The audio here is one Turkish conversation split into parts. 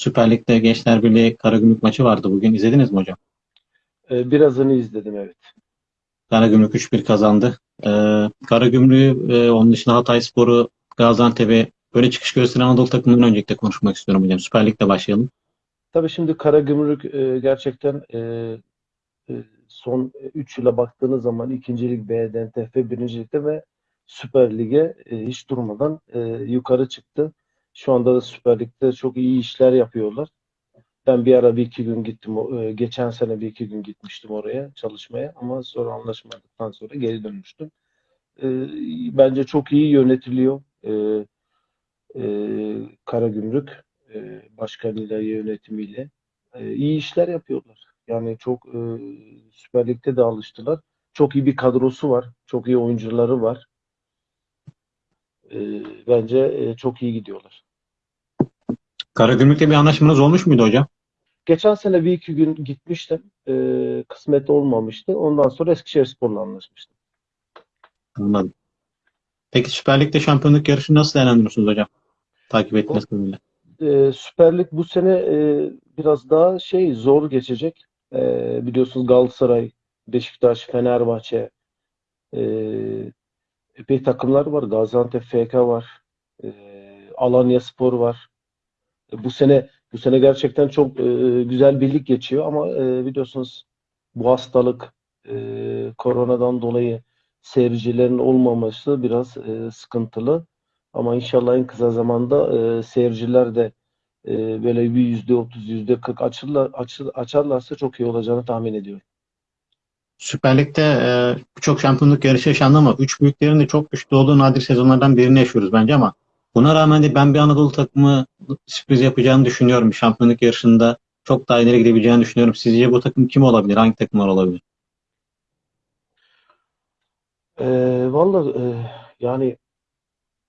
Süper Lig'de Gençler Birliği Karagümrük maçı vardı bugün. İzlediniz mi hocam? Ee, birazını izledim evet. Karagümrük 3-1 kazandı. Ee, Karagümrük'ü, e, onun dışında Hatayspor'u, Gaziantep'i böyle çıkış gösteren Anadolu takımından öncelikle konuşmak istiyorum hocam. Süper Lig'de başlayalım. Tabii şimdi Karagümrük e, gerçekten e, e, son 3 yıla baktığınız zaman 2. Lig B'den TF 1. Lig'de ve Süper Lig'e e, hiç durmadan e, yukarı çıktı. Şu anda da Süper Lig'de çok iyi işler yapıyorlar. Ben bir ara bir iki gün gittim. e, Geçen sene bir iki gün gitmiştim oraya çalışmaya ama sonra anlaşmadıktan sonra geri dönmüştüm. E, Bence çok iyi yönetiliyor. E, Karagümrük başkanıyla, yönetimiyle iyi işler yapıyorlar. Yani çok Süper Lig'de de alıştılar. Çok iyi bir kadrosu var. Çok iyi oyuncuları var. E, bence e, çok iyi gidiyorlar. Karagümrük'le bir anlaşmanız olmuş muydu hocam? Geçen sene bir iki gün gitmiştim. E, kısmet olmamıştı. Ondan sonra Eskişehirspor'la anlaşmıştım. Anladım. Peki Süper Lig'de şampiyonluk yarışını nasıl değerlendiriyorsunuz hocam? Takip etmeniz kadarıyla. E, Süper Lig bu sene e, biraz daha şey zor geçecek. E, biliyorsunuz Galatasaray, Beşiktaş, Fenerbahçe e, epey takımlar var. Gaziantep FK var. E, Alanyaspor var. E, bu sene bu sene gerçekten çok e, güzel bir lig geçiyor ama e, biliyorsunuz bu hastalık e, koronadan dolayı seyircilerin olmaması biraz e, sıkıntılı. Ama inşallah en kısa zamanda e, seyirciler de e, böyle bir yüzde otuz, yüzde kırk açarlarsa çok iyi olacağını tahmin ediyorum. Süper Lig'de e, birçok şampiyonluk yarışı yaşandı ama üç büyüklerin de çok güçlü olduğu nadir sezonlardan birini yaşıyoruz bence ama buna rağmen de ben bir Anadolu takımı sürpriz yapacağını düşünüyorum. Şampiyonluk yarışında çok daha ileri gidebileceğini düşünüyorum. Sizce bu takım kim olabilir? Hangi takımlar olabilir? E, vallahi e, yani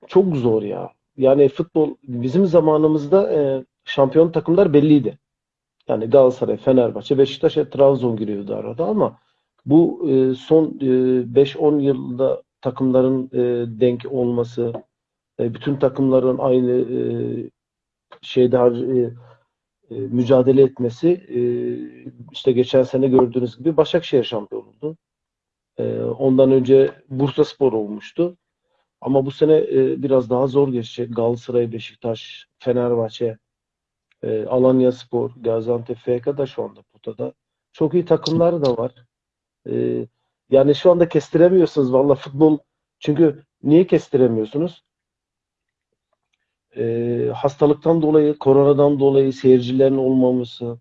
çok zor ya. Yani futbol bizim zamanımızda e, şampiyon takımlar belliydi. Yani Galatasaray, Fenerbahçe, Beşiktaş, Trabzon giriyordu arada ama bu e, son e, 5-10 yılda takımların e, denk olması, e, bütün takımların aynı e, şeyde e, e, mücadele etmesi e, işte geçen sene gördüğünüz gibi Başakşehir şampiyon oldu. E, ondan önce Bursaspor olmuştu. Ama bu sene e, biraz daha zor geçecek. Galatasaray, Beşiktaş, Fenerbahçe, e, Alanyaspor, Gaziantep FK da şu anda potada. Çok iyi takımlar da var. E, yani şu anda kestiremiyorsunuz valla futbol. Çünkü niye kestiremiyorsunuz? E, hastalıktan dolayı, koronadan dolayı seyircilerin olmaması,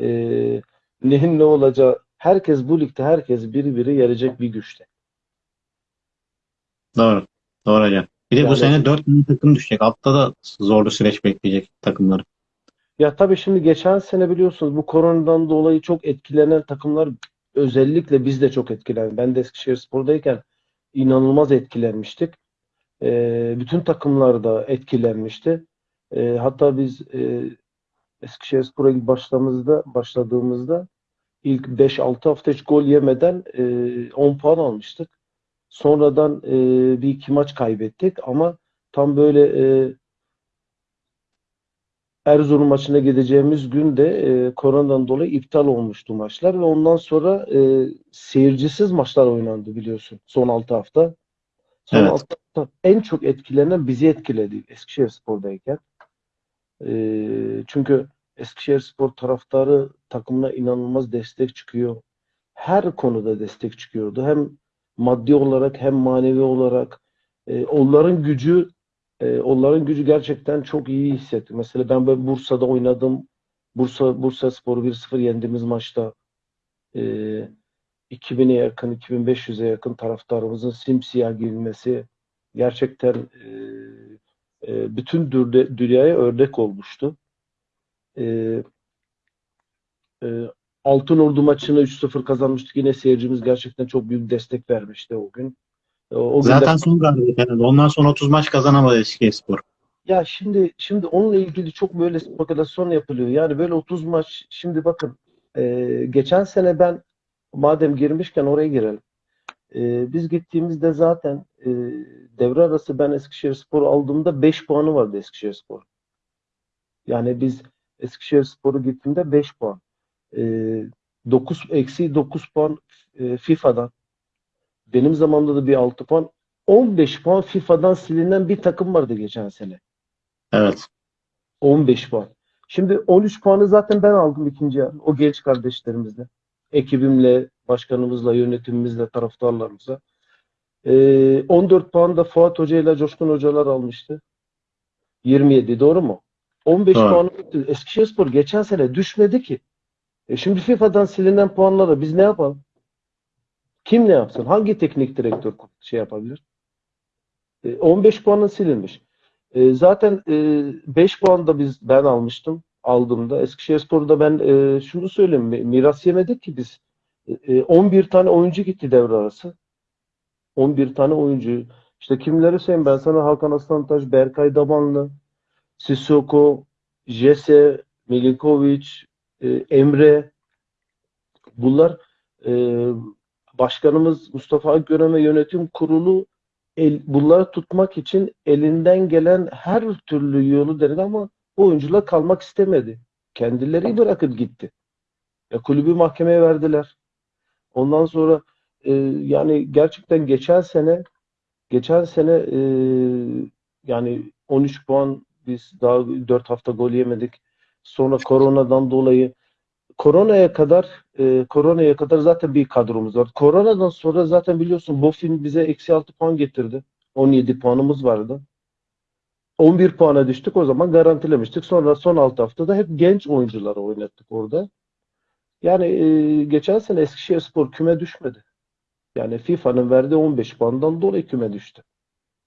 e, neyin ne olacağı. Herkes bu ligde herkes biri biri gelecek bir güçte. Doğru. Doğru hocam. Bir de bu Yani- sene 4 tane takım düşecek. Altta da zorlu süreç bekleyecek takımları. Ya tabii şimdi geçen sene biliyorsunuz bu koronadan dolayı çok etkilenen takımlar özellikle biz de çok etkilendik. Ben de Eskişehirspor'dayken inanılmaz etkilenmiştik. Ee, bütün takımlar da etkilenmişti. Ee, hatta biz e, Eskişehirspor'a ilk başladığımızda, başladığımızda ilk 5-6 hafta hiç gol yemeden e, 10 puan almıştık. Sonradan e, bir iki maç kaybettik ama tam böyle e, Erzurum maçına gideceğimiz gün de e, koronadan dolayı iptal olmuştu maçlar ve ondan sonra e, seyircisiz maçlar oynandı biliyorsun son 6 hafta. Son Evet. 6 hafta en çok etkilenen bizi etkiledi Eskişehirspor'dayken. E, çünkü Eskişehirspor taraftarı takımına inanılmaz destek çıkıyor. Her konuda destek çıkıyordu. Hem maddi olarak hem manevi olarak. E, onların gücü e, onların gücü gerçekten çok iyi hissettim. Mesela ben böyle Bursa'da oynadım. Bursa Bursa Spor'u 1-0 yendiğimiz maçta e, 2000'e yakın, 2500'e yakın taraftarımızın simsiyah giyinmesi gerçekten e, e, bütün dünyaya örnek olmuştu. E, e, Altınordu maçını 3-0 kazanmıştık. Yine seyircimiz gerçekten çok büyük destek vermişti o gün. E, O Zaten son galibiyet herhalde. Ondan sonra 30 maç kazanamadı Eskişehirspor. Ya şimdi şimdi onunla ilgili çok böyle spekülasyon yapılıyor. Yani böyle 30 maç şimdi bakın e, geçen sene ben madem girmişken oraya girelim. E, biz gittiğimizde zaten e, devre arası ben Eskişehirspor aldığımda 5 puanı vardı Eskişehirspor. Yani biz Eskişehirspor'u gittiğimde 5 puan. E, 9 eksi 9 puan e, FIFA'dan. Benim zamanımda da bir 6 puan. 15 puan FIFA'dan silinen bir takım vardı geçen sene. Evet. 15 puan. Şimdi 13 puanı zaten ben aldım ikinci yarı. O genç kardeşlerimizle. Ekibimle, başkanımızla, yönetimimizle, taraftarlarımızla. Ee, 14 puan da Fuat Hoca ile Coşkun Hocalar almıştı. 27 doğru mu? 15 Doğru. puanı Eskişehirspor geçen sene düşmedi ki. E şimdi FIFA'dan silinen puanlara biz ne yapalım? Kim ne yapsın? Hangi teknik direktör şey yapabilir? E, 15 puanı silinmiş. E, zaten e, 5 puan da biz ben almıştım aldığımda. Eskişehirspor'da ben e, şunu söyleyeyim mi? Miras yemedik ki biz. E, e, 11 tane oyuncu gitti devre arası. 11 tane oyuncu. İşte kimleri sayayım ben sana Hakan Aslantaş, Berkay Dabanlı, Sissoko, Jese, Milinkovic, e, Emre. Bunlar e, başkanımız Mustafa Akgören ve yönetim kurulu el, bunları tutmak için elinden gelen her türlü yolu denedi ama oyuncular kalmak istemedi. Kendileri bırakıp gitti. Ya kulübü mahkemeye verdiler. Ondan sonra e, yani gerçekten geçen sene geçen sene e, yani 13 puan biz daha 4 hafta gol yemedik. Sonra koronadan dolayı koronaya kadar e, koronaya kadar zaten bir kadromuz var. Koronadan sonra zaten biliyorsun Bofin bize eksi 6 puan getirdi. 17 puanımız vardı. 11 puana düştük o zaman garantilemiştik. Sonra son 6 haftada hep genç oyuncuları oynattık orada. Yani e, geçen sene Eskişehirspor küme düşmedi. Yani FIFA'nın verdiği 15 puandan dolayı küme düştü.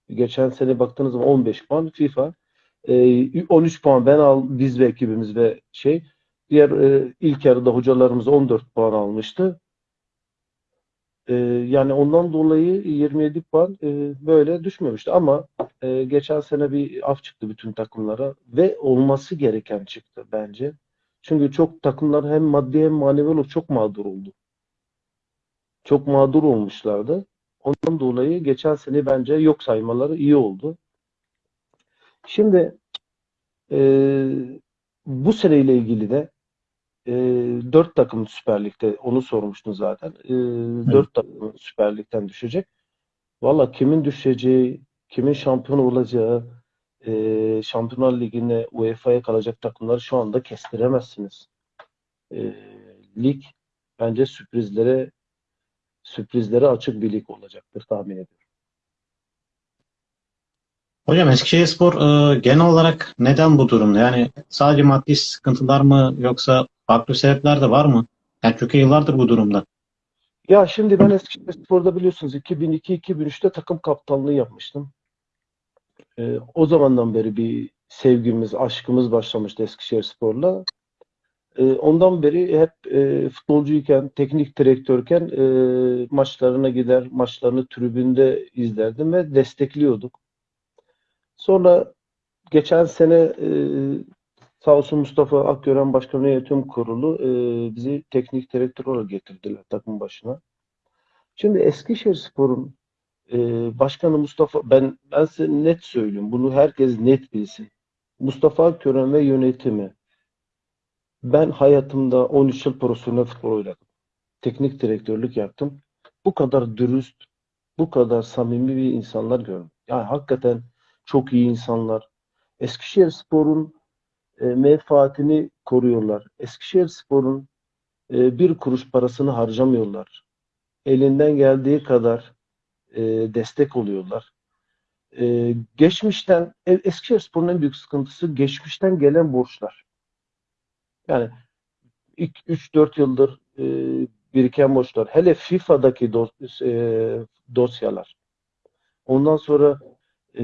Geçen sene baktığınız zaman 15 puan FIFA. E, 13 puan ben al biz ve ekibimiz ve şey Diğer e, ilk yarıda hocalarımız 14 puan almıştı. E, yani ondan dolayı 27 puan e, böyle düşmemişti. Ama e, geçen sene bir af çıktı bütün takımlara ve olması gereken çıktı bence. Çünkü çok takımlar hem maddi hem manevi olarak çok mağdur oldu. Çok mağdur olmuşlardı. Ondan dolayı geçen sene bence yok saymaları iyi oldu. Şimdi e, bu seneyle ilgili de e, 4 takım Süper Lig'de onu sormuştun zaten. E, 4 takım Süper Lig'den düşecek. Valla kimin düşeceği, kimin şampiyon olacağı, e, Şampiyonlar Ligi'ne UEFA'ya kalacak takımları şu anda kestiremezsiniz. E, lig bence sürprizlere sürprizlere açık bir lig olacaktır tahmin ediyorum. Hocam Eskişehirspor e, genel olarak neden bu durumda? Yani sadece maddi sıkıntılar mı yoksa farklı sebepler de var mı? Yani çünkü yıllardır bu durumda. Ya şimdi ben Eskişehirspor'da biliyorsunuz 2002-2003'te takım kaptanlığı yapmıştım. Ee, o zamandan beri bir sevgimiz, aşkımız başlamıştı Eskişehirspor'la. Ee, ondan beri hep e, futbolcuyken, teknik direktörken e, maçlarına gider, maçlarını tribünde izlerdim ve destekliyorduk. Sonra geçen sene e, sağ olsun Mustafa Akgören Başkanı Yönetim Kurulu e, bizi teknik direktör olarak getirdiler takım başına. Şimdi Eskişehirspor'un e, başkanı Mustafa ben ben size net söyleyeyim. Bunu herkes net bilsin. Mustafa Akgören ve yönetimi ben hayatımda 13 yıl profesyonel futbol oynadım. Teknik direktörlük yaptım. Bu kadar dürüst, bu kadar samimi bir insanlar gördüm. Yani hakikaten çok iyi insanlar. Eskişehirspor'un e, menfaatini koruyorlar. Eskişehirspor'un e, bir kuruş parasını harcamıyorlar. Elinden geldiği kadar e, destek oluyorlar. E, geçmişten e, Eskişehirspor'un en büyük sıkıntısı geçmişten gelen borçlar. Yani ilk 3-4 yıldır e, biriken borçlar. Hele FIFA'daki dos, e, dosyalar. Ondan sonra e,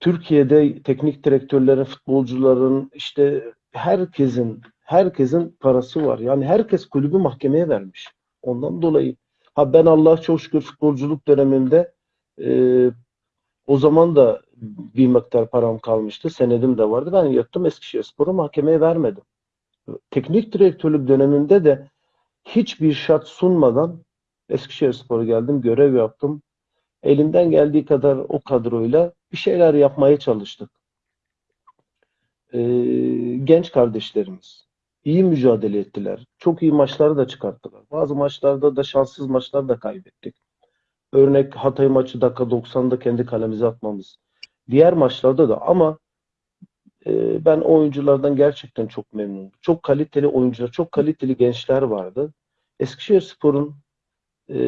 Türkiye'de teknik direktörlerin, futbolcuların işte herkesin herkesin parası var. Yani herkes kulübü mahkemeye vermiş. Ondan dolayı ha ben Allah çok şükür futbolculuk döneminde e, o zaman da bir miktar param kalmıştı. Senedim de vardı. Ben yattım Eskişehirspor'u mahkemeye vermedim. Teknik direktörlük döneminde de hiçbir şart sunmadan Eskişehirspor'a geldim, görev yaptım. Elimden geldiği kadar o kadroyla bir şeyler yapmaya çalıştık. e, genç kardeşlerimiz iyi mücadele ettiler. Çok iyi maçları da çıkarttılar. Bazı maçlarda da şanssız maçlar da kaybettik. Örnek Hatay maçı dakika 90'da kendi kalemize atmamız. Diğer maçlarda da ama e, ben oyunculardan gerçekten çok memnunum. Çok kaliteli oyuncular, çok kaliteli gençler vardı. Eskişehirspor'un e,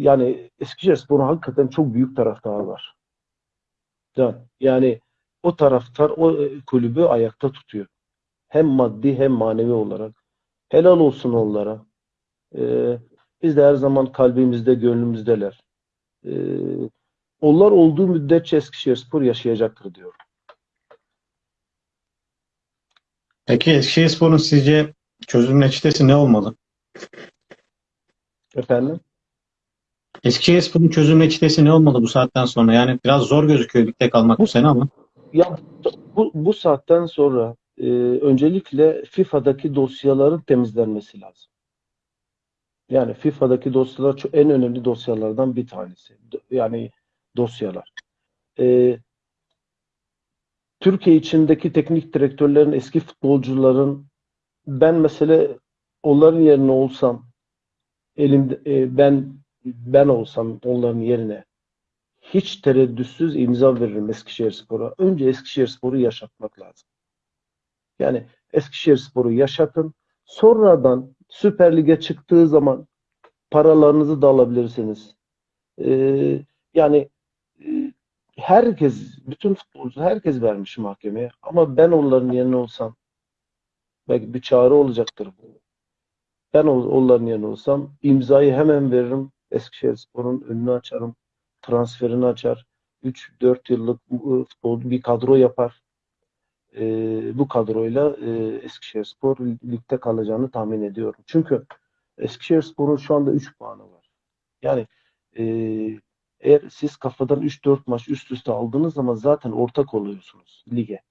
yani Eskişehirspor'un hakikaten çok büyük taraftarı var. Yani, o taraftar o e, kulübü ayakta tutuyor. Hem maddi hem manevi olarak. Helal olsun onlara. Ee, biz de her zaman kalbimizde, gönlümüzdeler. Ee, onlar olduğu müddetçe Eskişehirspor yaşayacaktır diyorum. Peki Eskişehirspor'un sizce çözüm reçetesi ne olmalı? Efendim? Eskişehirspor'un çözüm reçetesi ne olmalı bu saatten sonra? Yani biraz zor gözüküyor ligde kalmak bu sene ama. Ya bu, bu saatten sonra e, öncelikle FIFA'daki dosyaların temizlenmesi lazım. Yani FIFA'daki dosyalar en önemli dosyalardan bir tanesi. Yani dosyalar. E, Türkiye içindeki teknik direktörlerin, eski futbolcuların ben mesela onların yerine olsam elimde e, ben ben olsam onların yerine hiç tereddütsüz imza veririm Eskişehirspor'a. Önce Eskişehirspor'u yaşatmak lazım. Yani Eskişehirspor'u yaşatın. Sonradan Süper Lig'e çıktığı zaman paralarınızı da alabilirsiniz. Ee, yani e, herkes, bütün futbolcu herkes vermiş mahkemeye. Ama ben onların yerine olsam belki bir çağrı olacaktır bu. Ben onların yerine olsam imzayı hemen veririm. Eskişehirspor'un önünü açarım. Transferini açar. 3-4 yıllık e, futbolcu bir kadro yapar. E, bu kadroyla e, Eskişehirspor ligde kalacağını tahmin ediyorum. Çünkü Eskişehirspor'un şu anda 3 puanı var. Yani e, eğer siz kafadan 3-4 maç üst üste aldığınız zaman zaten ortak oluyorsunuz lige.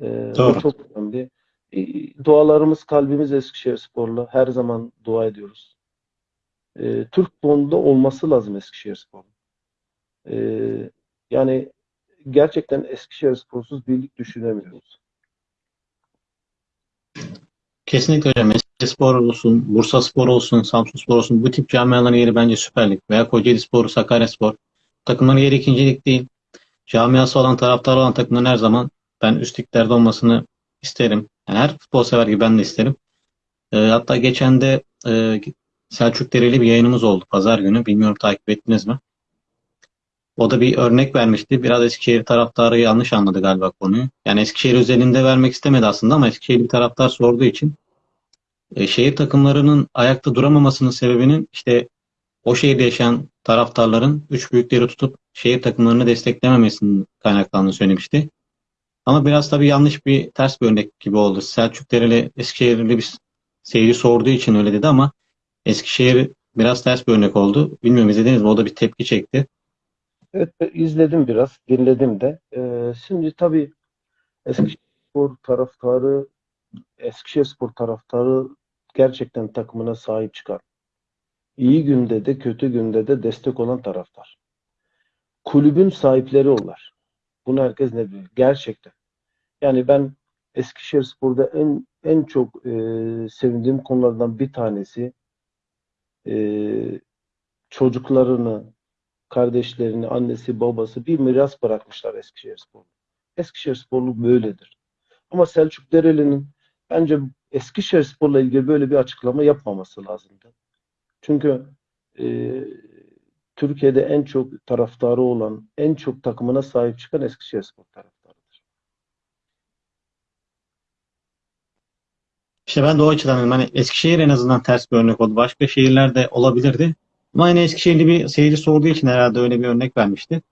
E, bu Doğru. çok önemli. E, dualarımız kalbimiz Eskişehirspor'la. Her zaman dua ediyoruz. E, Türk futbolunda olması lazım Eskişehirspor'un. E, yani gerçekten Eskişehirspor'suz birlik düşünemiyoruz. Kesinlikle hocam. Eskişehirspor olsun, Bursaspor olsun, Samsunspor olsun bu tip camiaların yeri bence Süper Lig. Veya Kocaelispor, Sakaryaspor. Takımların yeri ikinci lig değil. Camiası olan, taraftarı olan takımların her zaman ben üst liglerde olmasını isterim. Yani her futbol sever gibi ben de isterim. Ee, hatta geçen de e, Selçuk Dereli bir yayınımız oldu pazar günü. Bilmiyorum takip ettiniz mi? O da bir örnek vermişti. Biraz Eskişehir taraftarı yanlış anladı galiba konuyu. Yani Eskişehir özelinde vermek istemedi aslında ama Eskişehir bir taraftar sorduğu için e, şehir takımlarının ayakta duramamasının sebebinin işte o şehirde yaşayan taraftarların üç büyükleri tutup şehir takımlarını desteklememesinin kaynaklandığını söylemişti. Ama biraz tabii yanlış bir ters bir örnek gibi oldu. Selçuk Dereli Eskişehirli bir seyirci sorduğu için öyle dedi ama Eskişehir biraz ters bir örnek oldu. Bilmiyorum izlediniz mi? O da bir tepki çekti. Evet, izledim biraz, dinledim de. Ee, şimdi tabii Eskişehirspor taraftarı, Eskişehirspor taraftarı gerçekten takımına sahip çıkar. İyi günde de kötü günde de destek olan taraftar. Kulübün sahipleri onlar. Bunu herkes ne biliyor? Gerçekten. Yani ben Eskişehirspor'da en en çok e, sevindiğim konulardan bir tanesi e, çocuklarını, kardeşlerini, annesi, babası bir miras bırakmışlar Eskişehirsporlu. Eskişehirsporlu böyledir. Ama Selçuk Dereli'nin bence Eskişehirspor'la ilgili böyle bir açıklama yapmaması lazımdı. Çünkü e, Türkiye'de en çok taraftarı olan, en çok takımına sahip çıkan Eskişehirspor taraftarıdır. İşte ben de o açıdan dedim. Hani Eskişehir en azından ters bir örnek oldu. Başka şehirler de olabilirdi. Ama yine Eskişehirli bir seyirci sorduğu için herhalde öyle bir örnek vermişti.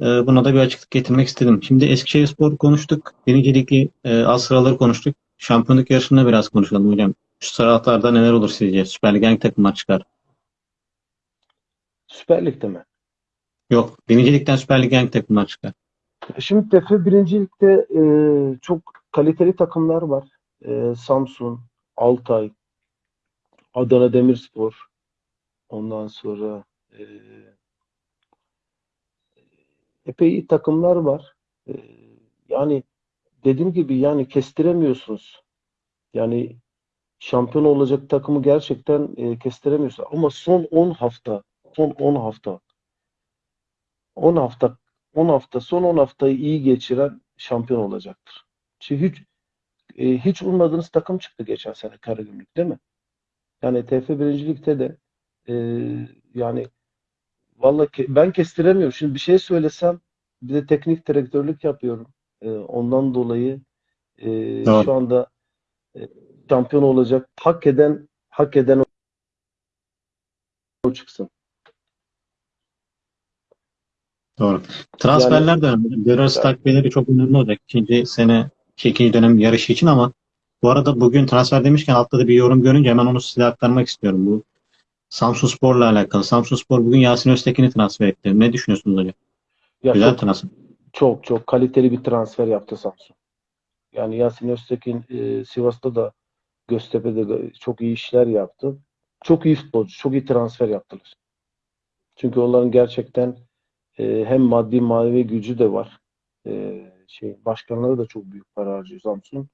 Ee, buna da bir açıklık getirmek istedim. Şimdi Eskişehirspor konuştuk. Birinci Lig'i e, alt sıraları konuştuk. Şampiyonluk yarışında biraz konuşalım hocam. Şu sıralarda neler olur sizce? Süper Lig'e hangi takımlar çıkar? Süper Lig'de mi? Yok. Birinci Lig'den Süper Lig'e hangi takımlar çıkar? Şimdi TFF birincilikte e, çok kaliteli takımlar var. E, Samsun, Altay, Adana Demirspor, ondan sonra e, epey takımlar var. Ee, yani dediğim gibi yani kestiremiyorsunuz. Yani şampiyon olacak takımı gerçekten e, kestiremiyorsun. Ama son 10 hafta, son 10 hafta, 10 hafta, 10 hafta, son 10 haftayı iyi geçiren şampiyon olacaktır. Hiç, e, hiç ummadığınız takım çıktı geçen sene Karagümrük değil mi? Yani TF birincilikte de e, yani vallahi ke- ben kestiremiyorum. Şimdi bir şey söylesem bir de teknik direktörlük yapıyorum. E, ondan dolayı e, Doğru. şu anda e, şampiyon olacak hak eden hak eden o çıksın. Doğru. Transferler de önemli. Devre takviyeleri çok önemli olacak. İkinci sene, ikinci dönem yarışı için ama bu arada bugün transfer demişken altta da bir yorum görünce hemen onu size aktarmak istiyorum. Bu Samsunspor'la alakalı. Samsunspor bugün Yasin Öztekin'i transfer etti. Ne düşünüyorsunuz hocam? Ya Güzel çok transfer. çok çok kaliteli bir transfer yaptı Samsun. Yani Yasin Öztekin e, Sivas'ta da Göztepe'de de çok iyi işler yaptı. Çok iyi futbolcu, çok iyi transfer yaptılar. Çünkü onların gerçekten e, hem maddi manevi gücü de var. E, şey başkanları da çok büyük para harcıyor Samsun.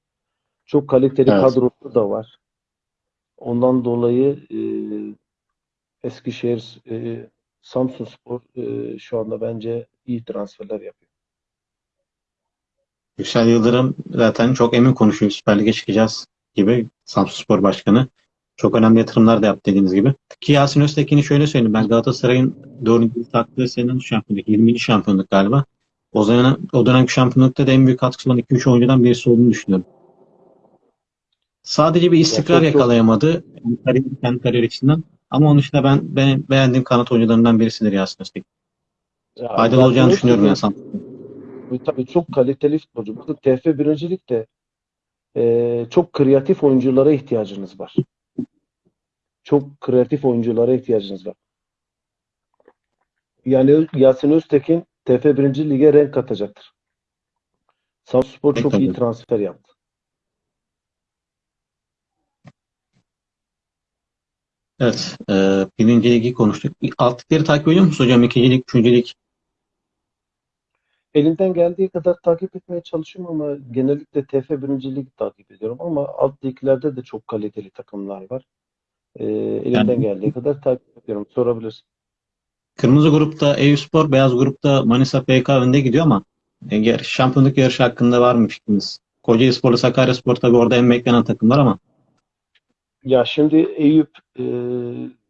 Çok kaliteli Evet. kadrosu da var. Ondan dolayı e, Eskişehir e, Samsunspor e, şu anda bence iyi transferler yapıyor. Yüksel Yıldırım zaten çok emin konuşuyor. Süper Lig'e çıkacağız gibi Samsunspor Başkanı. Çok önemli yatırımlar da yaptı dediğiniz gibi. Ki Yasin Öztekin'i şöyle söyleyeyim. Ben Galatasaray'ın 4. taktığı senenin şampiyonluk, 20. şampiyonluk galiba. O zaman o dönemki şampiyonlukta da en büyük katkısı olan 2-3 oyuncudan birisi olduğunu düşünüyorum. Sadece bir istikrar çok- çok- yakalayamadı kariyer, kendi kariyer içinden. Ama onun dışında ben, ben beğendiğim kanat oyuncularından birisidir Yasin Öztekin. Ya, Faydalı Yasin olacağını düşünüyorum Samsun'da. Bu Tabii çok kaliteli futbolcu. Burada TF birincilikte e, çok kreatif oyunculara ihtiyacınız var. Çok kreatif oyunculara ihtiyacınız var. Yani Yasin Öztekin TF birinci lige renk katacaktır. Samsunspor çok iyi transfer yaptı. Evet. E, birinci ligi konuştuk. Alt ligleri takip ediyor musunuz hocam? İkinci lig, üçüncü lig. Elimden geldiği kadar takip etmeye çalışıyorum ama genellikle TF birinci lig takip ediyorum ama alt liglerde de çok kaliteli takımlar var. E, elimden Yani- geldiği kadar takip ediyorum. Sorabilirsin. Kırmızı grupta Eyüpspor, beyaz grupta Manisa FK önde gidiyor ama e, şampiyonluk yarışı hakkında var mı fikriniz? Kocaelispor'la Sakaryaspor tabii orada en beklenen takımlar ama Ya şimdi Eyüp, e,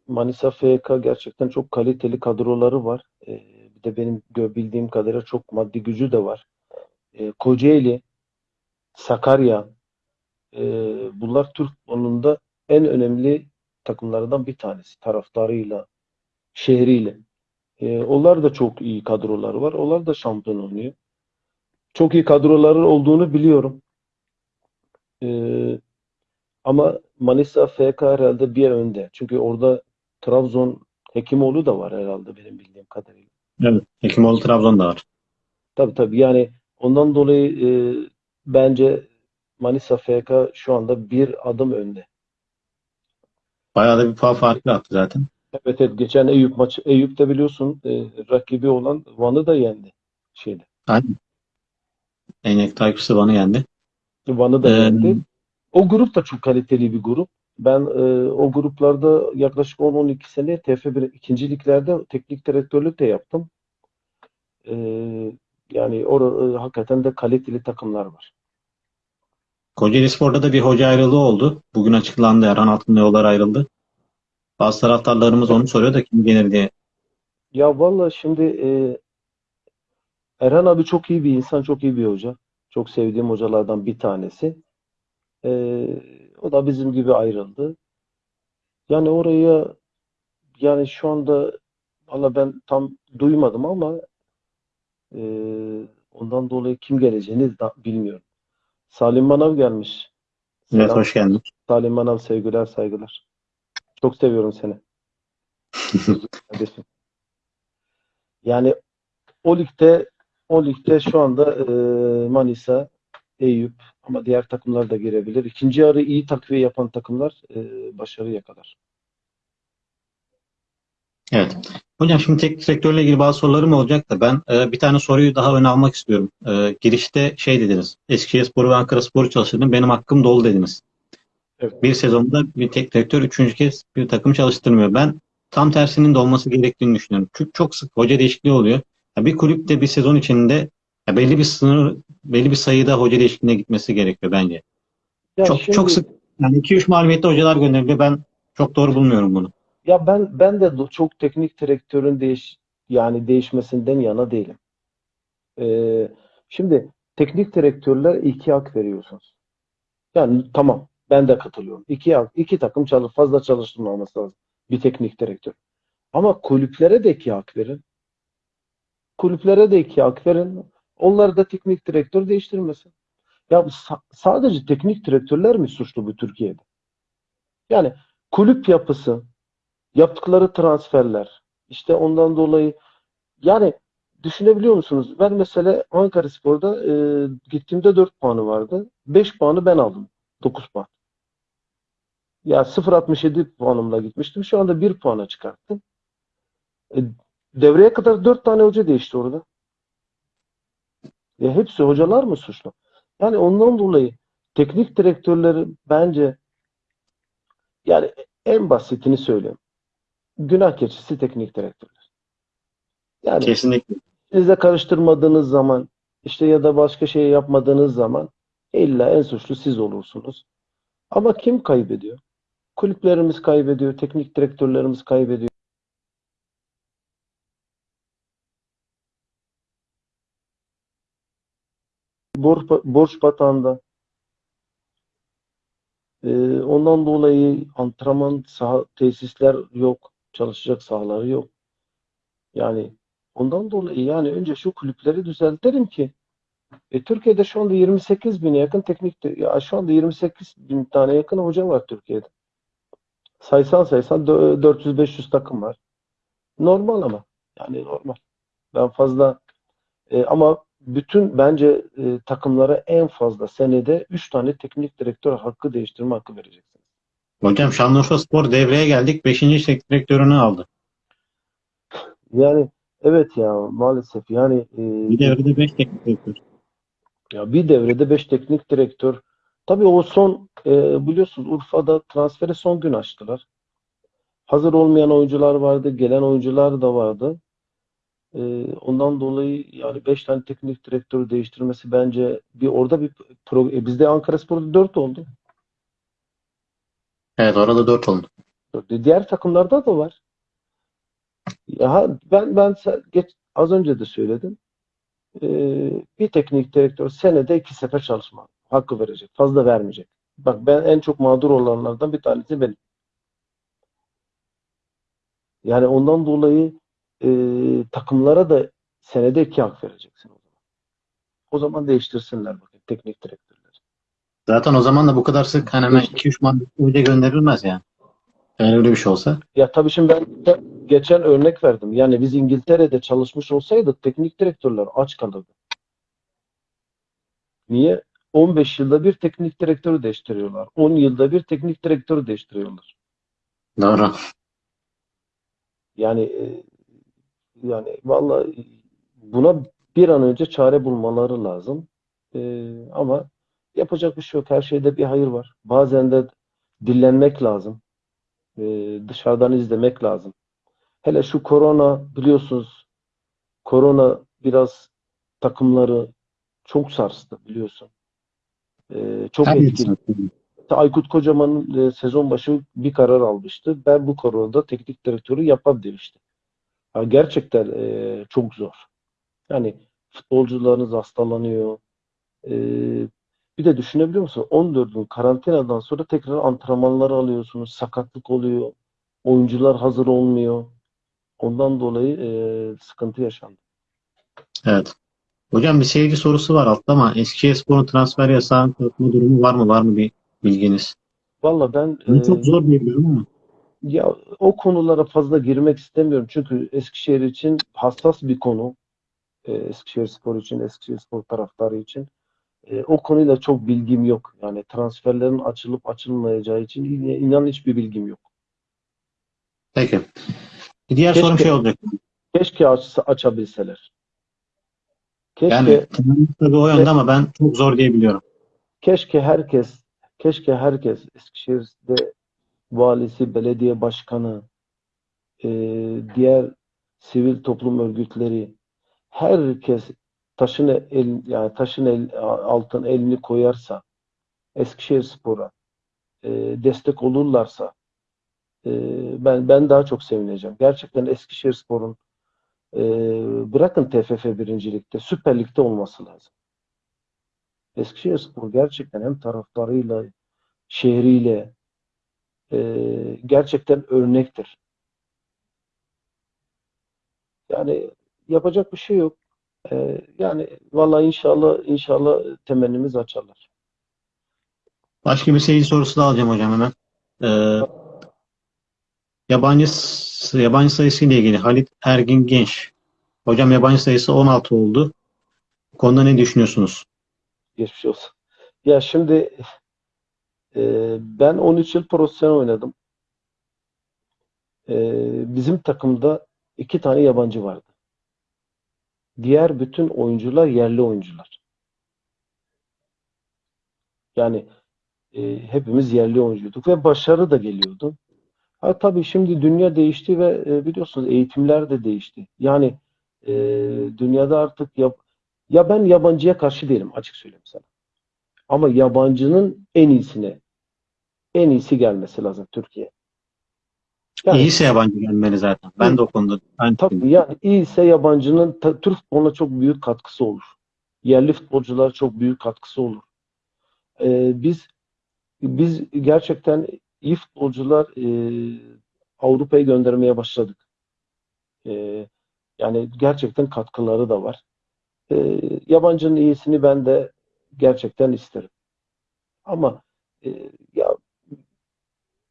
Manisa FK gerçekten çok kaliteli kadroları var. E, bir de benim bildiğim kadarıyla çok maddi gücü de var. E, Kocaeli, Sakarya, e, bunlar Türk futbolunda en önemli takımlardan bir tanesi. Taraftarıyla, şehriyle. E, onlar da çok iyi kadroları var. Onlar da şampiyon oynuyor. Çok iyi kadroları olduğunu biliyorum. E, Ama Manisa FK herhalde bir önde. Çünkü orada Trabzon Hekimoğlu da var herhalde benim bildiğim kadarıyla. evet. Hekimoğlu Trabzon'da var. Tabii tabii yani ondan dolayı e, bence Manisa FK şu anda bir adım önde. Bayağı da bir puan farkı attı zaten. Evet evet geçen Eyüp maçı Eyüp'te biliyorsun e, rakibi olan Van'ı da yendi şeyde. Aynen. Enek takipçisi bana yendi. Van'ı da Ee, yendi. O grup da çok kaliteli bir grup. Ben e, o gruplarda yaklaşık 10-12 sene TF1 ikinci liglerde teknik direktörlük de yaptım. E, yani orada hakikaten de kaliteli takımlar var. Kocaelispor'da da bir hoca ayrılığı oldu. Bugün açıklandı. Erhan Altın'la yollar ayrıldı. Bazı taraftarlarımız onu soruyor da kim gelir diye. Ya vallahi şimdi e, Erhan abi çok iyi bir insan, çok iyi bir hoca. Çok sevdiğim hocalardan bir tanesi. E, o da bizim gibi ayrıldı. Yani oraya yani şu anda valla ben tam duymadım ama e, ondan dolayı kim geleceğini da bilmiyorum. Salim Manav gelmiş. Evet Selam. hoş geldin. Salim Manav sevgiler saygılar. Çok seviyorum seni. Kardeşim. Yani o ligde o ligde şu anda e, Manisa, Eyüp ama diğer takımlar da girebilir. İkinci yarı iyi takviye yapan takımlar e, başarı yakalar. Evet. Hocam şimdi teknik direktörle ilgili bazı sorularım olacak da ben e, bir tane soruyu daha öne almak istiyorum. E, girişte şey dediniz. Eskişehirspor ve Ankaraspor'u çalıştırdım. Benim hakkım dolu dediniz. Evet. Bir sezonda bir teknik direktör üçüncü kez bir takım çalıştırmıyor. Ben tam tersinin de olması gerektiğini düşünüyorum. Çünkü çok sık hoca değişikliği oluyor. Ya bir kulüpte bir sezon içinde ya belli bir sınır, belli bir sayıda hoca değişikliğine gitmesi gerekiyor bence. Ya çok şimdi- çok sık yani 2-3 mağlubiyette hocalar gönderiliyor. Ben çok doğru bulmuyorum bunu. Ya ben ben de çok teknik direktörün değiş yani değişmesinden yana değilim. Ee, şimdi teknik direktörler iki hak veriyorsunuz. Yani tamam ben de katılıyorum. İki iki takım çalış fazla çalıştırmaması lazım bir teknik direktör. Ama kulüplere de iki hak verin. Kulüplere de iki hak verin. Onlar da teknik direktör değiştirmesin. Ya sadece teknik direktörler mi suçlu bu Türkiye'de? Yani kulüp yapısı, yaptıkları transferler, işte ondan dolayı yani düşünebiliyor musunuz? Ben mesela Ankaraspor'da e, gittiğimde 4 puanı vardı. 5 puanı ben aldım. 9 puan. Ya 0.67 puanımla gitmiştim. Şu anda 1 puana çıkarttım. E, devreye kadar 4 tane hoca değişti orada. Ya hepsi hocalar mı suçlu? Yani ondan dolayı teknik direktörleri bence yani en basitini söyleyeyim. Günah keçisi teknik direktörler. Yani Kesinlikle. size karıştırmadığınız zaman işte ya da başka şey yapmadığınız zaman illa en suçlu siz olursunuz. Ama kim kaybediyor? Kulüplerimiz kaybediyor, teknik direktörlerimiz kaybediyor. Borç, borç batağında. Ee, ondan dolayı antrenman saha, tesisler yok, çalışacak sahaları yok. Yani ondan dolayı yani önce şu kulüpleri düzeltelim ki e, Türkiye'de şu anda 28 bine yakın teknik ya şu anda 28 bin tane yakın hoca var Türkiye'de. Saysan saysan dö- 400-500 takım var. Normal ama. Yani normal. Ben fazla e, ama bütün bence e, takımlara en fazla senede 3 tane teknik direktör hakkı değiştirme hakkı vereceksiniz. Hocam Şanlıurfaspor devreye geldik. Beşinci teknik direktörünü aldı. Yani evet ya maalesef yani e, Bir devrede 5 teknik direktör. Ya bir devrede 5 teknik direktör. Tabii o son e, biliyorsunuz Urfa'da transferi son gün açtılar. Hazır olmayan oyuncular vardı, gelen oyuncular da vardı. E, ondan dolayı yani 5 tane teknik direktörü değiştirmesi bence bir orada bir pro, e, bizde Ankaraspor'da 4 oldu. Evet orada 4 oldu. Diğer takımlarda da var. Ya ben ben geç, az önce de söyledim. E, bir teknik direktör senede iki sefer çalışma hakkı verecek. Fazla vermeyecek. Bak ben en çok mağdur olanlardan bir tanesi benim. Yani ondan dolayı e, takımlara da senede iki hak vereceksin o zaman. O zaman değiştirsinler bakın teknik direktörleri. Zaten o zaman da bu kadar sık hani hemen 2-3 mağlubiyette hoca gönderilmez yani. Eğer öyle bir şey olsa. Ya tabii şimdi ben geçen örnek verdim. Yani biz İngiltere'de çalışmış olsaydık teknik direktörler aç kalırdı. Niye? 15 yılda bir teknik direktörü değiştiriyorlar. 10 yılda bir teknik direktörü değiştiriyorlar. Doğru. Yani e, yani vallahi buna bir an önce çare bulmaları lazım. E, ama yapacak bir şey yok. Her şeyde bir hayır var. Bazen de dillenmek lazım. E, dışarıdan izlemek lazım. Hele şu korona biliyorsunuz korona biraz takımları çok sarstı biliyorsun. E, çok Her etkili. insan. Aykut Kocaman'ın e, sezon başı bir karar almıştı. Ben bu koronada teknik direktörü yapam demişti. Ha, gerçekten e, çok zor. Yani futbolcularınız hastalanıyor. E, bir de düşünebiliyor musun? 14 gün karantinadan sonra tekrar antrenmanları alıyorsunuz. Sakatlık oluyor. Oyuncular hazır olmuyor. Ondan dolayı e, sıkıntı yaşandı. Evet. Hocam bir seyirci sorusu var altta ama Eskişehirspor'un transfer yasağının kalkma durumu var mı? Var mı bir bilginiz? Valla ben Bunu e, çok zor diye biliyorum ama. Ya o konulara fazla girmek istemiyorum. Çünkü Eskişehir için hassas bir konu. Ee, Eskişehirspor için, Eskişehirspor taraftarı için. Ee, o konuyla çok bilgim yok. Yani transferlerin açılıp açılmayacağı için in- inan hiçbir bilgim yok. Peki. Bir diğer sorum Keşke- şey olacak. Keşke aç, açabilseler. Keşke Yani tabii o yönde ama ben çok zor diye biliyorum. keşke herkes keşke herkes Eskişehir'de valisi, belediye başkanı, e, diğer sivil toplum örgütleri herkes taşın el yani taşın el, altın elini koyarsa Eskişehirspor'a e, destek olurlarsa e, ben ben daha çok sevineceğim. Gerçekten Eskişehirspor'un e, bırakın TFF birincilikte Süper Lig'de olması lazım. Eskişehirspor gerçekten hem taraftarıyla şehriyle e, gerçekten örnektir. Yani yapacak bir şey yok. E, yani vallahi inşallah inşallah temennimiz açarlar. Başka bir seyirci sorusu da alacağım hocam hemen. Ee, yabancı yabancı sayısı ile ilgili Halit Ergin Genç. Hocam yabancı sayısı 16 oldu. Bu konuda ne düşünüyorsunuz? Geçmiş olsun. Ya şimdi e, ben 13 yıl profesyonel oynadım. E, bizim takımda iki tane yabancı vardı. Diğer bütün oyuncular yerli oyuncular. Yani e, hepimiz yerli oyuncuyduk ve başarı da geliyordu. Ha tabii şimdi dünya değişti ve e, biliyorsunuz eğitimler de değişti. Yani e, dünyada artık yap ya ben yabancıya karşı değilim açık söyleyeyim sana. Ama yabancının en iyisine en iyisi gelmesi lazım Türkiye. Yani İyiyse yabancı gelmeli zaten. Ben de o konuda aynı tabii yani iyiyse yabancının ta- Türk futboluna çok büyük katkısı olur. Yerli futbolculara çok büyük katkısı olur. Ee, biz biz gerçekten iyi futbolcular e, Avrupa'ya göndermeye başladık. E, yani gerçekten katkıları da var. E, yabancının iyisini ben de gerçekten isterim. Ama e, ya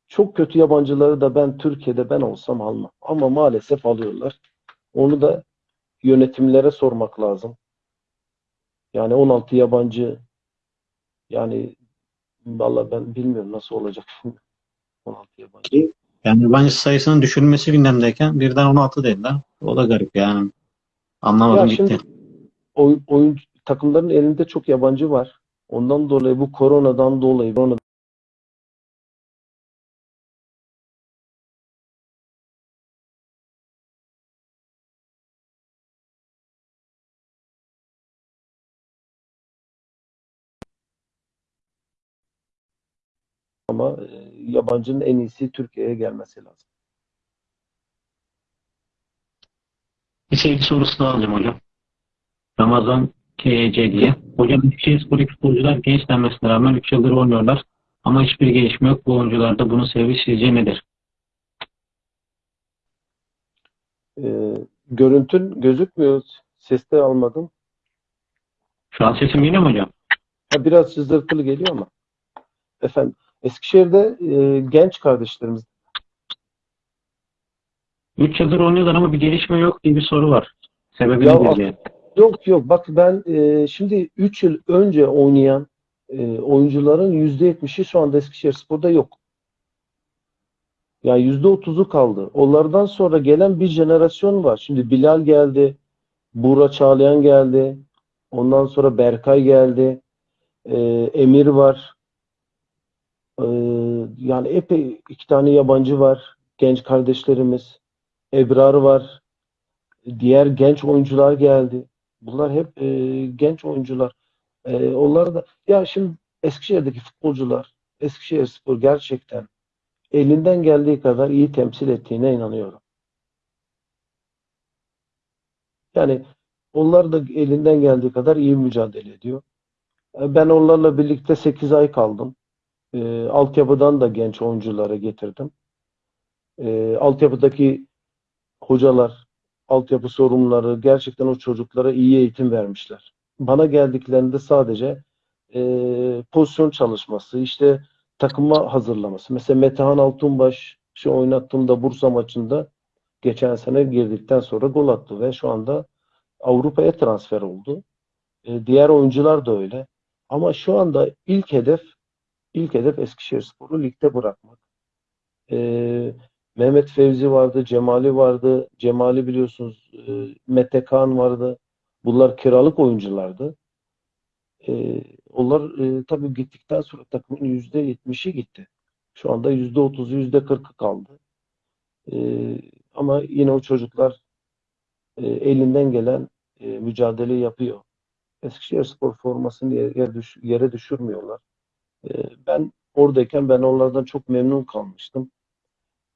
çok kötü yabancıları da ben Türkiye'de ben olsam almam. Ama maalesef alıyorlar. Onu da yönetimlere sormak lazım. Yani 16 yabancı yani vallahi ben bilmiyorum nasıl olacak şimdi. 16 yabancı. Yani yabancı sayısının düşürülmesi gündemdeyken birden 16 dediler. O da garip yani. Anlamadım Ya gitti. oyun, oyun takımların elinde çok yabancı var. Ondan dolayı bu koronadan dolayı korona ama e, yabancının en iyisi Türkiye'ye gelmesi lazım. Bir seyirci sorusu daha alacağım hocam. Ramazan KC diye. Hocam Eskişehirspor'daki futbolcular genç denmesine rağmen 3 yıldır oynuyorlar. Ama hiçbir gelişme yok. Bu oyuncularda bunun sebebi sizce nedir? E, görüntün gözükmüyor. Seste almadım. Şu an sesim geliyor mu hocam? Ha, biraz sızırtılı geliyor ama. Efendim Eskişehir'de e, genç kardeşlerimiz 3 yıldır oynuyorlar ama bir gelişme yok diye bir soru var. Sebebi Ya nedir. Yok yok bak ben e, şimdi 3 yıl önce oynayan e, oyuncuların %70'i şu anda Eskişehirspor'da yok. Yani %30'u kaldı. Onlardan sonra gelen bir jenerasyon var. Şimdi Bilal geldi, Buğra Çağlayan geldi, ondan sonra Berkay geldi, e, Emir var. E, yani epey iki tane yabancı var, genç kardeşlerimiz. Ebrar var, diğer genç oyuncular geldi. Bunlar hep e, genç oyuncular. E, onlar da ya şimdi Eskişehir'deki futbolcular Eskişehirspor gerçekten elinden geldiği kadar iyi temsil ettiğine inanıyorum. Yani onlar da elinden geldiği kadar iyi mücadele ediyor. E, Ben onlarla birlikte 8 ay kaldım. E, altyapıdan da genç oyuncuları getirdim. E, altyapıdaki hocalar, altyapı sorumluları gerçekten o çocuklara iyi eğitim vermişler. Bana geldiklerinde sadece e, pozisyon çalışması, işte takıma hazırlaması. Mesela Metehan Altunbaş şu oynattığımda Bursa maçında geçen sene girdikten sonra gol attı ve şu anda Avrupa'ya transfer oldu. E, diğer oyuncular da öyle. Ama şu anda ilk hedef ilk hedef Eskişehirspor'u ligde bırakmak. E, Mehmet Fevzi vardı, Cemali vardı. Cemali biliyorsunuz e, Mete Kaan vardı. Bunlar kiralık oyunculardı. E, onlar e, tabii gittikten sonra takımın yüzde yetmişi gitti. Şu anda yüzde otuzu, yüzde kırkı kaldı. E, ama yine o çocuklar e, elinden gelen e, mücadeleyi yapıyor. Eskişehirspor formasını yere, düş- yere düşürmüyorlar. E, ben oradayken ben onlardan çok memnun kalmıştım.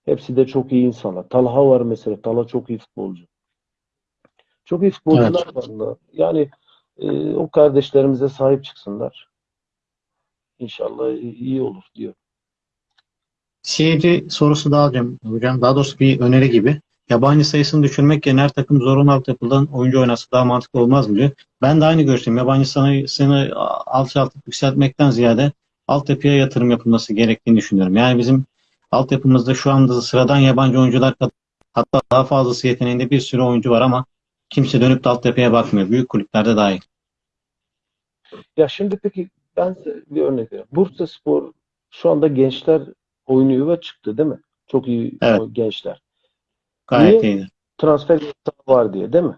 Hepsi de çok iyi insanlar. Talha var mesela. Talha çok iyi futbolcu. Çok iyi futbolcular var da. Yani e, o kardeşlerimize sahip çıksınlar. İnşallah iyi olur diyor. Seyirci sorusu daha alacağım hocam. Daha doğrusu bir öneri gibi. Yabancı sayısını düşürmek yerine her takım zorunlu altyapıdan oyuncu oynasa daha mantıklı olmaz mı diyor. Ben de aynı görüşteyim. Yabancı sayısını alçaltıp yükseltmekten ziyade altyapıya yatırım yapılması gerektiğini düşünüyorum. Yani bizim altyapımızda şu anda sıradan yabancı oyuncular hatta daha fazlası yeteneğinde bir sürü oyuncu var ama kimse dönüp de altyapıya bakmıyor. Büyük kulüplerde dahil. Ya şimdi peki ben bir örnek vereyim. Bursaspor şu anda gençler oynuyor ve çıktı değil mi? Çok iyi Evet. gençler. Gayet Niye? iyiydi. Transfer var diye değil mi?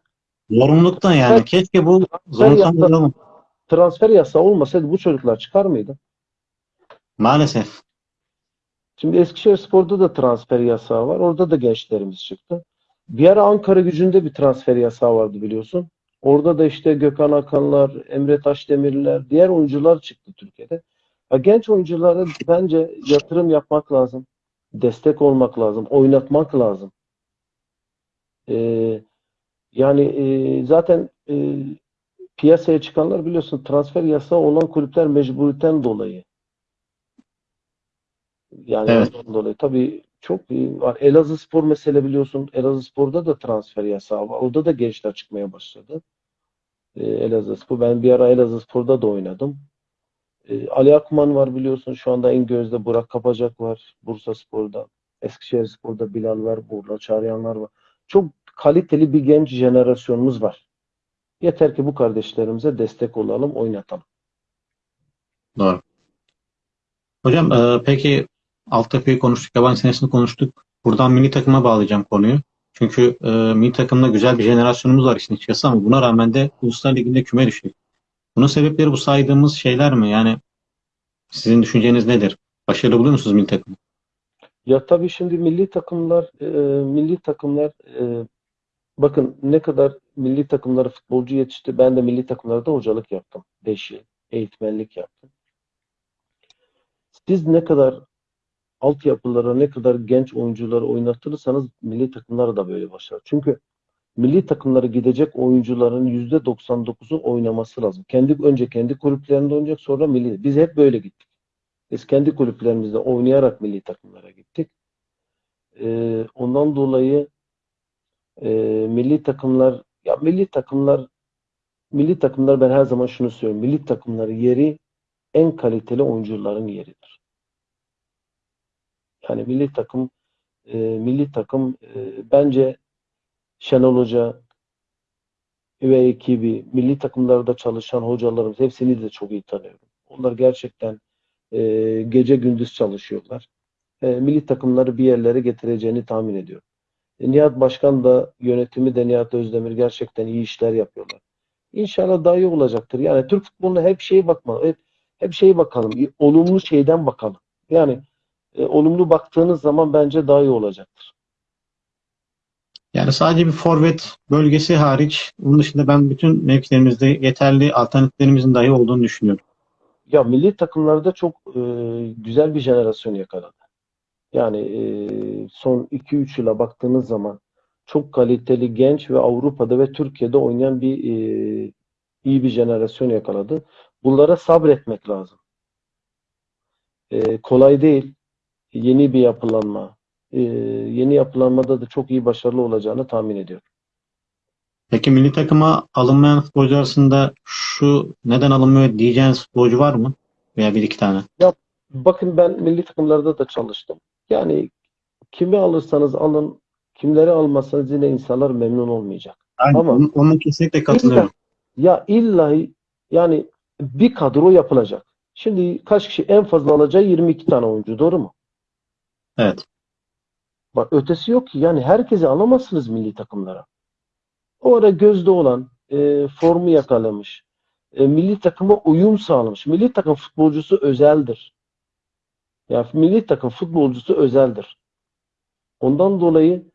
Zorunluluktan yani. Keşke bu zorunluluktan transfer yasağı olmasaydı bu çocuklar çıkar mıydı? Maalesef. Şimdi Eskişehirspor'da da transfer yasağı var. Orada da gençlerimiz çıktı. Bir ara Ankara gücünde bir transfer yasağı vardı biliyorsun. Orada da işte Gökhan Akanlar, Emre Taşdemirler, diğer oyuncular çıktı Türkiye'de. Ya genç oyunculara bence yatırım yapmak lazım. Destek olmak lazım. Oynatmak lazım. Ee, yani e, zaten e, piyasaya çıkanlar biliyorsun transfer yasağı olan kulüpler mecburiyetten dolayı. Yani Evet. ondan dolayı tabii çok var. Elazığspor mesela biliyorsun Elazığspor'da da transfer yasağı var. Orada da gençler çıkmaya başladı. Ee, Elazığspor. Ben bir ara Elazığspor'da da oynadım. Ee, Ali Akman var biliyorsun. Şu anda en gözde Burak Kapacak var. Bursaspor'da. Eskişehirspor'da Bilal var. Burla Çağlayanlar var. Çok kaliteli bir genç jenerasyonumuz var. Yeter ki bu kardeşlerimize destek olalım, oynatalım. Doğru. Hocam e, peki altyapıyı konuştuk, yabancı senesini konuştuk. Buradan milli takıma bağlayacağım konuyu. Çünkü e, milli takımda güzel bir jenerasyonumuz var işin açıkçası ama buna rağmen de Uluslar Ligi'nde küme düştük. Bunun sebepleri bu saydığımız şeyler mi? Yani sizin düşünceniz nedir? Başarılı buluyor musunuz milli takımı? Ya tabii şimdi milli takımlar e, milli takımlar e, bakın ne kadar milli takımlara futbolcu yetişti. Ben de milli takımlarda hocalık yaptım. 5 yıl eğitmenlik yaptım. Siz ne kadar altyapılara ne kadar genç oyuncuları oynatırsanız milli takımlar da böyle başlar. Çünkü milli takımlara gidecek oyuncuların %99'u oynaması lazım. Kendi önce kendi kulüplerinde oynayacak sonra milli. Biz hep böyle gittik. Biz kendi kulüplerimizde oynayarak milli takımlara gittik. Ee, ondan dolayı e, milli takımlar ya milli takımlar milli takımlar ben her zaman şunu söylüyorum. Milli takımların yeri en kaliteli oyuncuların yeridir. Yani milli takım e, milli takım e, bence Şenol Hoca ve ekibi, milli takımlarda çalışan hocalarımız hepsini de çok iyi tanıyorum. Onlar gerçekten e, gece gündüz çalışıyorlar. E, milli takımları bir yerlere getireceğini tahmin ediyorum. E, Nihat Başkan da yönetimi de Nihat Özdemir gerçekten iyi işler yapıyorlar. İnşallah daha iyi olacaktır. Yani Türk futboluna hep şeye bakma, hep, hep şeye bakalım, olumlu şeyden bakalım. Yani e, olumlu baktığınız zaman bence daha iyi olacaktır. Yani sadece bir forvet bölgesi hariç, onun dışında ben bütün mevkilerimizde yeterli alternatiflerimizin dahi olduğunu düşünüyorum. Ya milli takımlarda çok e, güzel bir jenerasyon yakaladı. Yani e, son 2-3 yıla baktığınız zaman çok kaliteli genç ve Avrupa'da ve Türkiye'de oynayan bir e, iyi bir jenerasyon yakaladı. Bunlara sabretmek lazım. E, kolay değil. Yeni bir yapılanma. E, yeni yapılanmada da çok iyi başarılı olacağını tahmin ediyorum. Peki milli takıma alınmayan futbolcu arasında şu neden alınmıyor diyeceğiniz futbolcu var mı? Veya bir iki tane. Bakın ben milli takımlarda da çalıştım. Yani kimi alırsanız alın, kimleri almazsanız yine insanlar memnun olmayacak. Aynen, Ama- onun- Onunla kesinlikle katılıyorum. Ya illahi yani bir kadro yapılacak. Şimdi kaç kişi en fazla alacağı 22 tane oyuncu doğru mu? Evet. Bak ötesi yok ki. Yani herkesi alamazsınız milli takımlara. O ara gözde olan, e, formu yakalamış, e, milli takıma uyum sağlamış. Milli takım futbolcusu özeldir. Yani milli takım futbolcusu özeldir. Ondan dolayı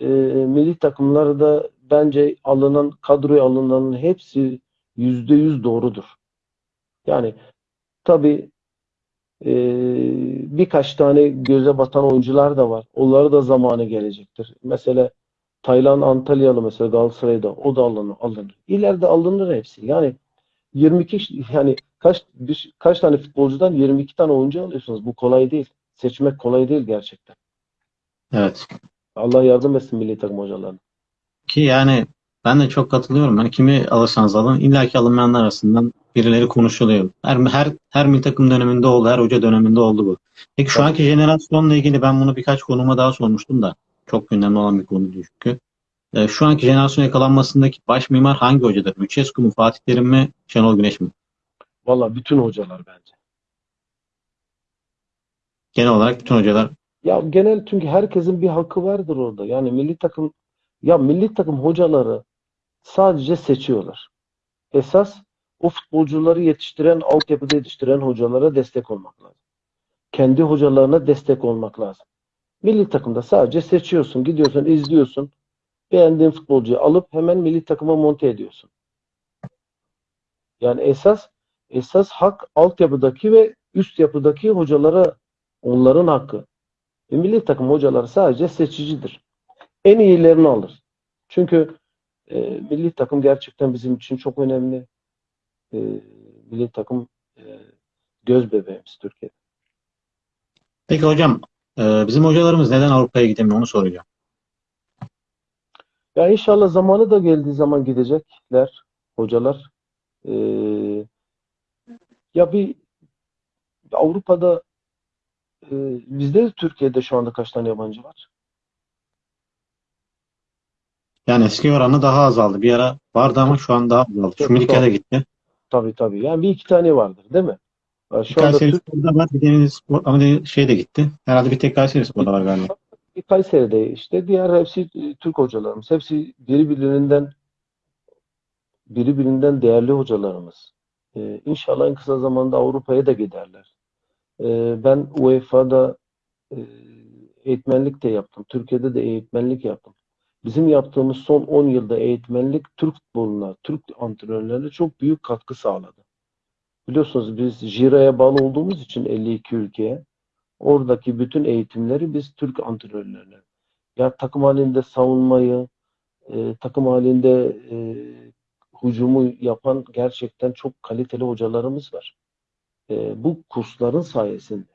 e, milli takımlarda bence alınan kadroya alınanın hepsi yüzde yüz doğrudur. Yani tabii e, birkaç tane göze batan oyuncular da var. Onlara da zamanı gelecektir. Mesela Taylan Antalyalı mesela Galatasaray'da o da alınır, alınır. İleride alınır hepsi. Yani 22 ş- yani kaç bir- kaç tane futbolcudan 22 tane oyuncu alıyorsunuz. Bu kolay değil. Seçmek kolay değil gerçekten. Evet. Allah yardım etsin milli takım hocalarına. Ki yani ben de çok katılıyorum. Hani kimi alırsanız alın illaki alınmayanlar arasından birileri konuşuluyor. Her her her milli takım döneminde oldu, her hoca döneminde oldu bu. Peki şu anki jenerasyonla ilgili ben bunu birkaç konuma daha sormuştum da çok gündemde olan bir konu çünkü. Ee, şu anki jenerasyon yakalanmasındaki baş mimar hangi hocadır? Lucescu mu, Fatih Terim mi, Şenol Güneş mi? Valla bütün hocalar bence. Genel olarak bütün hocalar Ya genel çünkü herkesin bir hakkı vardır orada. Yani milli takım ya milli takım hocaları sadece seçiyorlar. Esas o futbolcuları yetiştiren, altyapıda yetiştiren hocalara destek olmak lazım. Kendi hocalarına destek olmak lazım. Milli takımda sadece seçiyorsun, gidiyorsun, izliyorsun. Beğendiğin futbolcuyu alıp hemen milli takıma monte ediyorsun. Yani esas esas hak altyapıdaki ve üst yapıdaki hocalara onların hakkı. Ve milli takım hocaları sadece seçicidir. En iyilerini alır. Çünkü e, milli takım gerçekten bizim için çok önemli. E, milli takım e, göz bebeğimiz Türkiye'de. Peki hocam, e, bizim hocalarımız neden Avrupa'ya gidemiyor onu soracağım. Ya inşallah zamanı da geldiği zaman gidecekler hocalar. E, ya bir Avrupa'da e, bizde de Türkiye'de şu anda kaç tane yabancı var? Yani eski oranı daha azaldı. Bir ara vardı ama şu an daha azaldı. Çok Şumilike de gitti. Tabii tabii. Yani bir iki tane vardır değil mi? Ya Bir Şu anda Kayseri Spor'da var. Bir Denizli Spor ama şey de gitti. Herhalde bir tek Kayseri Spor'da var galiba. bir Kayseri'de işte diğer hepsi e, Türk hocalarımız. Hepsi birbirinden birbirinden değerli hocalarımız. Ee, İnşallah en kısa zamanda Avrupa'ya da giderler. Ee, ben UEFA'da e, eğitmenlik de yaptım. Türkiye'de de eğitmenlik yaptım. Bizim yaptığımız son 10 yılda eğitmenlik Türk futboluna, Türk antrenörlerine çok büyük katkı sağladı. Biliyorsunuz biz JIRA'ya bağlı olduğumuz için 52 ülkeye oradaki bütün eğitimleri biz Türk antrenörlerine ya takım halinde savunmayı, e, takım halinde e, hücumu yapan gerçekten çok kaliteli hocalarımız var. E, bu kursların sayesinde.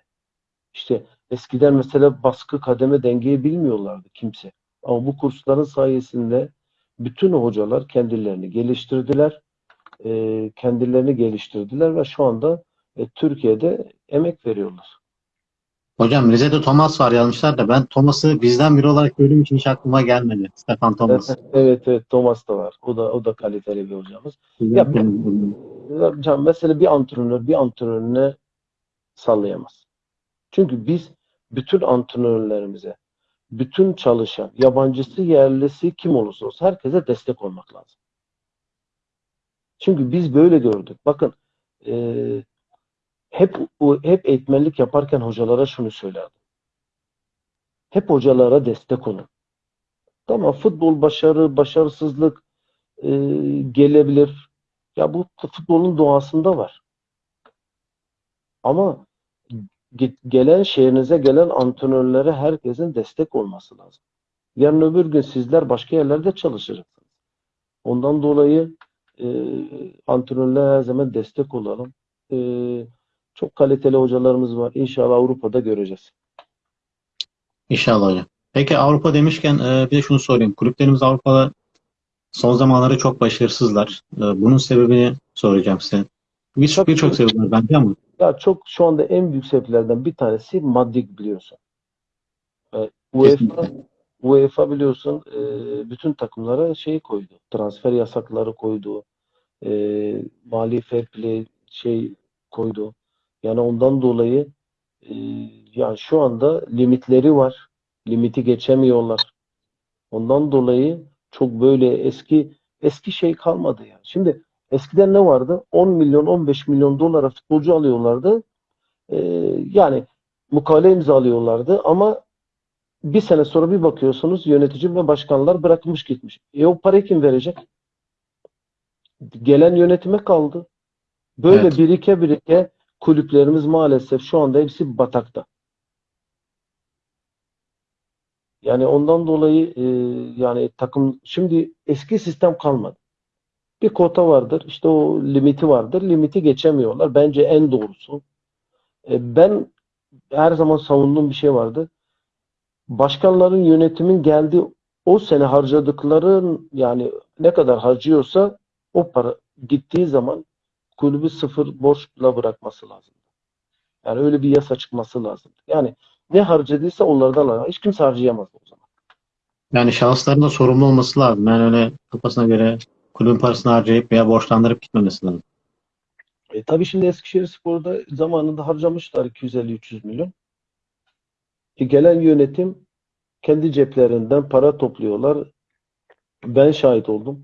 İşte eskiden mesela baskı, kademe, dengeyi bilmiyorlardı kimse. Ama bu kursların sayesinde bütün hocalar kendilerini geliştirdiler. E, kendilerini geliştirdiler ve şu anda e, Türkiye'de emek veriyorlar. Hocam Rize'de Thomas var yazmışlar da ben Thomas'ı bizden biri olarak gördüğüm için hiç aklıma gelmedi. Stefan Thomas. Evet evet Thomas da var. O da o da kaliteli bir hocamız. Ya, Can mesela bir antrenör bir antrenörüne sallayamaz. Çünkü biz bütün antrenörlerimize, bütün çalışan, yabancısı, yerlisi kim olursa olsun herkese destek olmak lazım. Çünkü biz böyle gördük. Bakın eee, hep hep eğitmenlik yaparken hocalara şunu söylerdim. Hep hocalara destek olun. Tamam futbol başarı, başarısızlık eee, gelebilir. Ya bu futbolun doğasında var. Ama ge- gelen şehrinize gelen antrenörlere herkesin destek olması lazım. Yarın öbür gün sizler başka yerlerde çalışacaksınız. Ondan dolayı e, antrenörlere her zaman destek olalım. E, çok kaliteli hocalarımız var. İnşallah Avrupa'da göreceğiz. İnşallah hocam. Peki Avrupa demişken e, bir de şunu sorayım. Kulüplerimiz Avrupa'da son zamanları çok başarısızlar. E, bunun sebebini soracağım size. Bir-. Birçok sebebi var bence ama Ya çok şu anda en büyük sebeplerden bir tanesi maddi biliyorsun. E, UEFA. UEFA biliyorsun e, bütün takımlara şey koydu. Transfer yasakları koydu. E, mali fair play şey koydu. Yani ondan dolayı e, yani şu anda limitleri var. Limiti geçemiyorlar. Ondan dolayı çok böyle eski eski şey kalmadı ya. Şimdi eskiden ne vardı? 10 milyon 15 milyon dolara futbolcu alıyorlardı. Ee, yani mukale imzalıyorlardı ama bir sene sonra bir bakıyorsunuz yönetici ve başkanlar bırakmış gitmiş. E o parayı kim verecek? Gelen yönetime kaldı. Böyle Evet. birike birike kulüplerimiz maalesef şu anda hepsi batakta. Yani ondan dolayı e, yani takım şimdi eski sistem kalmadı. Bir kota vardır. işte o limiti vardır. Limiti geçemiyorlar. Bence en doğrusu. E, ben her zaman savunduğum bir şey vardı. Başkanların yönetimin geldiği o sene harcadıkların yani ne kadar harcıyorsa o para gittiği zaman kulübü sıfır borçla bırakması lazım. Yani öyle bir yasa çıkması lazım. Yani ne harcadıysa onlardan al. Hiç kimse harcayamaz o zaman. Yani şahısların da sorumlu olması lazım. Yani öyle kafasına göre kulübün parasını harcayıp veya borçlandırıp gitmemesi lazım. E, tabii şimdi Eskişehirspor'da zamanında harcamışlar 250-300 milyon. E, gelen yönetim kendi ceplerinden para topluyorlar. Ben şahit oldum.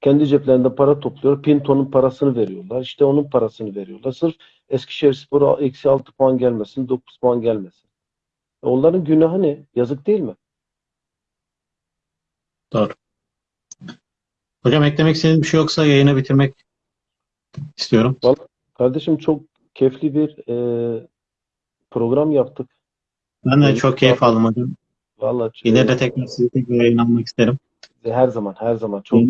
Kendi ceplerinden para topluyor. Pinto'nun parasını veriyorlar. İşte onun parasını veriyorlar. Sırf Eskişehirspor'a eksi 6 puan gelmesin, 9 puan gelmesin. E, onların günahı ne? Yazık değil mi? Doğru. Hocam eklemek istediğiniz bir şey yoksa yayını bitirmek istiyorum. Kardeşim çok keyifli bir e, program yaptık. Ben de Evet, çok keyif aldım hocam. Vallahi İleride e, tekrar sizi tekrar yayınlanmak isterim. Her zaman, her zaman çok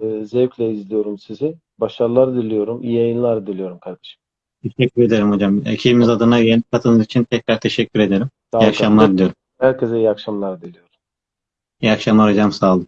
e, zevkle izliyorum sizi. Başarılar diliyorum, iyi yayınlar diliyorum kardeşim. Teşekkür ederim hocam. Ekibimiz adına yayın katıldığınız için tekrar teşekkür ederim. Sağ İyi akşamlar kardeşim. diliyorum. Herkese iyi akşamlar diliyorum. İyi akşamlar hocam. Sağ olun.